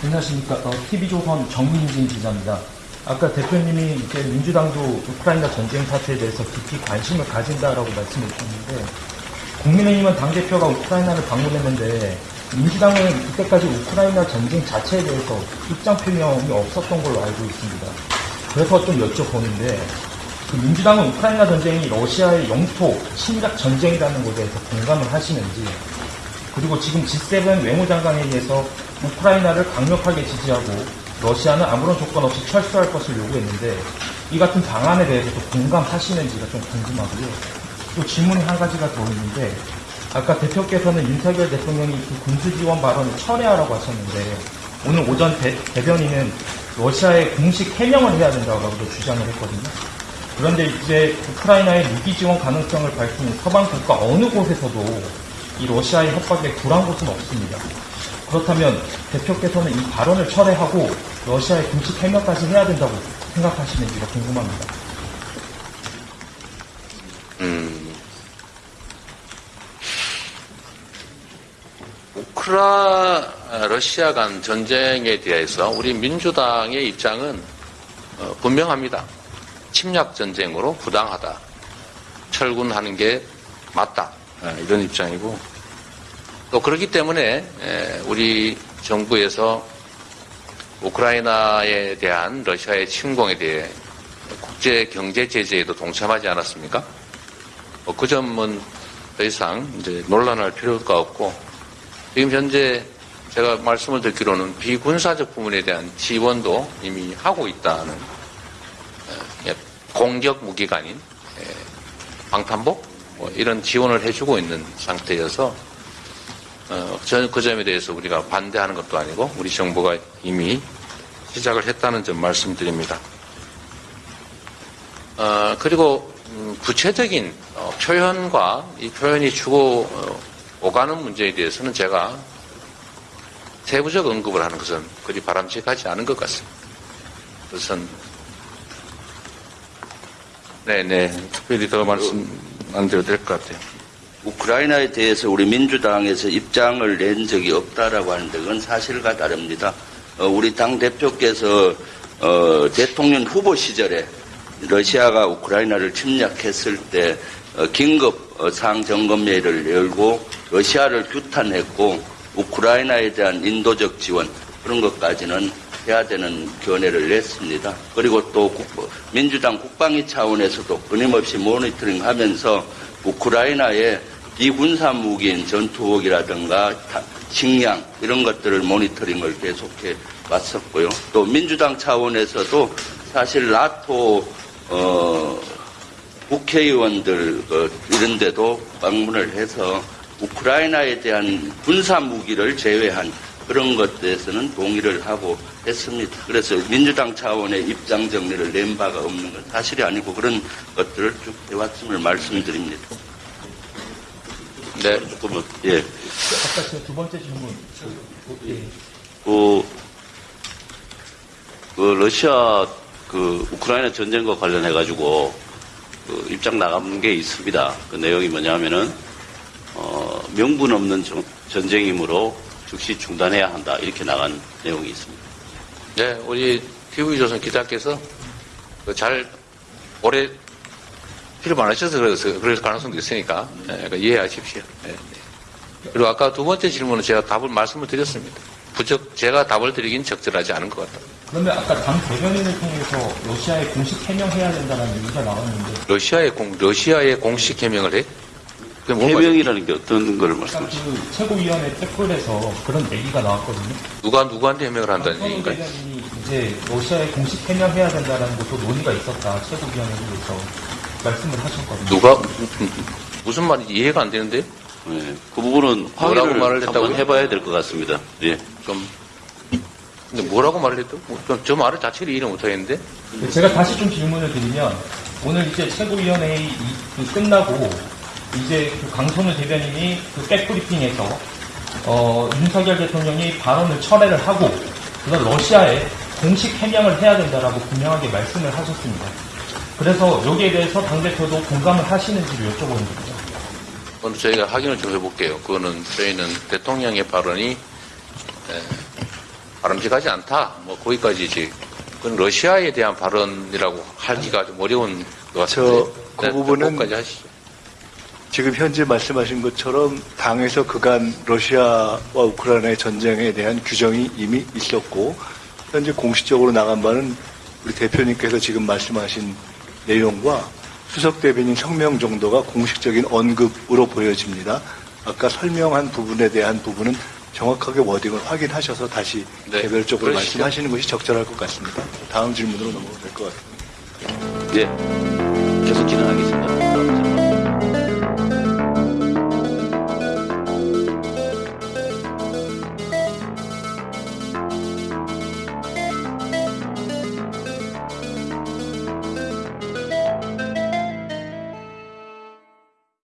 안녕하십니까. 어, TV조선 정민진 기자입니다. 아까 대표님이 이제 민주당도 우크라이나 전쟁 사태에 대해서 깊이 관심을 가진다라고 말씀해 주셨는데, 국민의힘은 당대표가 우크라이나를 방문했는데, 민주당은 이때까지 우크라이나 전쟁 자체에 대해서 입장 표명이 없었던 걸로 알고 있습니다. 그래서 좀 여쭤보는데, 그 민주당은 우크라이나 전쟁이 러시아의 영토 침략 전쟁이라는 것에 대해서 공감을 하시는지, 그리고 지금 G7 외무장관에 의해서 우크라이나를 강력하게 지지하고 러시아는 아무런 조건 없이 철수할 것을 요구했는데 이 같은 방안에 대해서도 공감하시는지가 좀 궁금하고요. 또 질문이 한 가지가 더 있는데 아까 대표께서는 윤석열 대통령이 그 군수 지원 발언을 철회하라고 하셨는데 오늘 오전 대, 대변인은 러시아에 공식 해명을 해야 된다고 주장을 했거든요. 그런데 이제 우크라이나의 무기 지원 가능성을 밝힌 서방 국가 어느 곳에서도 이 러시아의 협박에 굴한 곳은 없습니다. 그렇다면 대표께서는 이 발언을 철회하고 러시아의 공식 해명까지 해야 된다고 생각하시는지가 궁금합니다. 음, 우크라 러시아 간 전쟁에 대해서 우리 민주당의 입장은 어, 분명합니다. 침략 전쟁으로 부당하다. 철군하는 게 맞다. 아, 이런 입장이고 또 그렇기 때문에 우리 정부에서 우크라이나에 대한 러시아의 침공에 대해 국제 경제 제재에도 동참하지 않았습니까? 뭐그 점은 더 이상 이제 논란할 필요가 없고 지금 현재 제가 말씀을 듣기로는 비군사적 부분에 대한 지원도 이미 하고 있다는 공격 무기가 아닌 방탄복 뭐 이런 지원을 해주고 있는 상태여서 어, 그 점에 대해서 우리가 반대하는 것도 아니고 우리 정부가 이미 시작을 했다는 점 말씀드립니다. 어, 그리고 음, 구체적인 어, 표현과 이 표현이 주고 어, 오가는 문제에 대해서는 제가 세부적 언급을 하는 것은 그리 바람직하지 않은 것 같습니다. 그것은 네네 특별히 더 말씀 안 드려도 될것 같아요. 우크라이나에 대해서 우리 민주당에서 입장을 낸 적이 없다라고 하는데 그건 사실과 다릅니다. 어, 우리 당 대표께서 어, 대통령 후보 시절에 러시아가 우크라이나를 침략했을 때 어, 긴급 어, 상점검회를 열고 러시아를 규탄했고 우크라이나에 대한 인도적 지원 그런 것까지는 해야 되는 견해를 냈습니다. 그리고 또 민주당 국방위 차원에서도 끊임없이 모니터링 하면서 우크라이나의 비군사 무기인 전투복이라든가 식량 이런 것들을 모니터링을 계속해 왔었고요. 또 민주당 차원에서도 사실 나토 어, 국회의원들 어, 이런 데도 방문을 해서 우크라이나에 대한 군사 무기를 제외한 그런 것들에서는 동의를 하고 했습니다. 그래서 민주당 차원의 입장 정리를 낸 바가 없는 건 사실이 아니고 그런 것들을 쭉 해왔음을 말씀드립니다. 네, 조금은, 예. 아까 제가 두 번째 질문. 예. 그, 그 러시아 그 우크라이나 전쟁과 관련해 가지고 그 입장 나간 게 있습니다. 그 내용이 뭐냐면은 어, 명분 없는 정, 전쟁이므로 즉시 중단해야 한다 이렇게 나간 내용이 있습니다. 네, 우리 TV조선 기자께서 그잘 오래 필요 많으셔서 그래서 그럴 가능성도 있으니까 네, 그러니까 이해하십시오. 네, 네. 그리고 아까 두 번째 질문은 제가 답을 말씀을 드렸습니다. 부적 제가 답을 드리긴 적절하지 않은 것 같다. 그러면 아까 당 대변인을 통해서 러시아에 공식 해명해야 된다는 얘기가 나왔는데 러시아의 공 러시아의 공식 해명을 해? 해명이라는 게 어떤 걸 말씀하시죠? 그 최고위원회 댓글에서 그런 얘기가 나왔거든요. 누가 누구한테 해명을 한다는 황 얘기인가요? 이제 러시아에 공식 해명해야 된다는 것도 논의가 있었다. 최고위원회에서 말씀을 하셨거든요. 누가 무슨 말인지 이해가 안 되는데 예, 그 부분은 뭐라고 말을 한번 했다고요? 해봐야 될 것 같습니다. 예. 좀 근데 뭐라고 말을 했죠? 뭐, 저- 저 말을 자체를 이해 못하겠는데 제가 다시 좀 질문을 드리면 오늘 이제 최고위원회 이- 그 끝나고 이제 그 강선우 대변인이 그 백브리핑에서 어, 윤석열 대통령이 발언을 철회를 하고 그건 러시아에 공식 해명을 해야 된다라고 분명하게 말씀을 하셨습니다. 그래서 여기에 대해서 당대표도 공감을 하시는지를 여쭤보는 겁니다. 오늘 저희가 확인을 좀 해볼게요. 그거는 저희는 대통령의 발언이 에, 바람직하지 않다. 뭐 거기까지지. 그건 러시아에 대한 발언이라고 하기가 좀 어려운 것 같은데. 저, 그 네, 부분은 거기까지 하시죠. 지금 현재 말씀하신 것처럼 당에서 그간 러시아와 우크라이나의 전쟁에 대한 규정이 이미 있었고 현재 공식적으로 나간 바는 우리 대표님께서 지금 말씀하신 내용과 수석 대변인 성명 정도가 공식적인 언급으로 보여집니다. 아까 설명한 부분에 대한 부분은 정확하게 워딩을 확인하셔서 다시 네, 개별적으로 그러시죠. 말씀하시는 것이 적절할 것 같습니다. 다음 질문으로 넘어가 될것 같습니다. 예. 계속 진행하겠습니다.